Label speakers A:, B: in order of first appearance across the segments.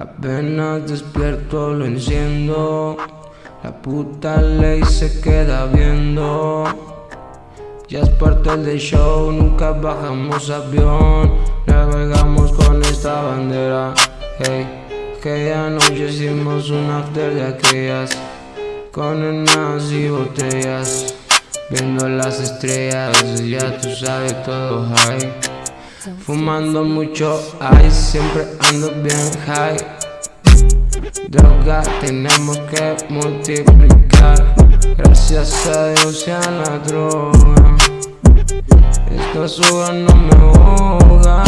A: Apenas despierto lo enciendo. La puta ley se queda viendo. Ya es parte del show, nunca bajamos avión. Navegamos con esta bandera. Hey, aquella noche hicimos un after de aquellas. Con enanas y botellas. Viendo las estrellas, ya tú sabes todo high Fumando mucho ice, siempre ando bien high. Droga tenemos que multiplicar. Gracias a Dios y a la droga. Esta suba no me ahoga.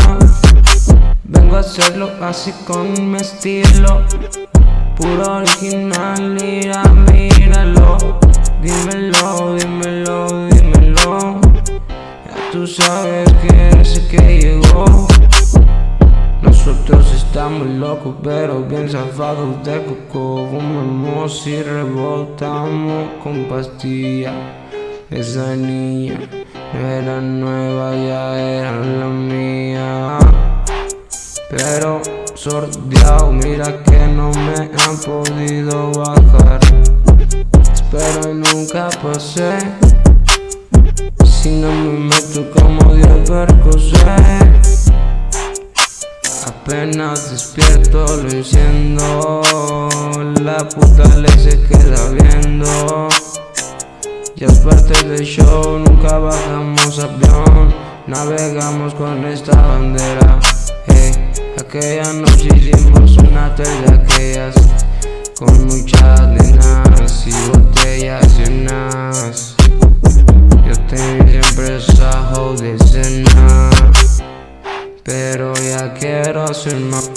A: Vengo a hacerlo así con mi estilo. Puro original, mira, míralo Dímelo, tú sabes que ese que llegó Nosotros estamos locos pero bien zafados de coco. Fumamos y rebotamos con pastilla. Esa niña no era nueva, ya era la mía. Pero sordeado, mira que no me han podido bajar. Pero nunca pasé No me meto como Dios percocé Apenas despierto lo enciendo. La puta le se queda viendo. Ya es parte del show, nunca bajamos avión. Navegamos con esta bandera. Hey, Aquella noche hicimos una de aquellas Con muchas nenas y esa de cena Pero ya quiero hacer más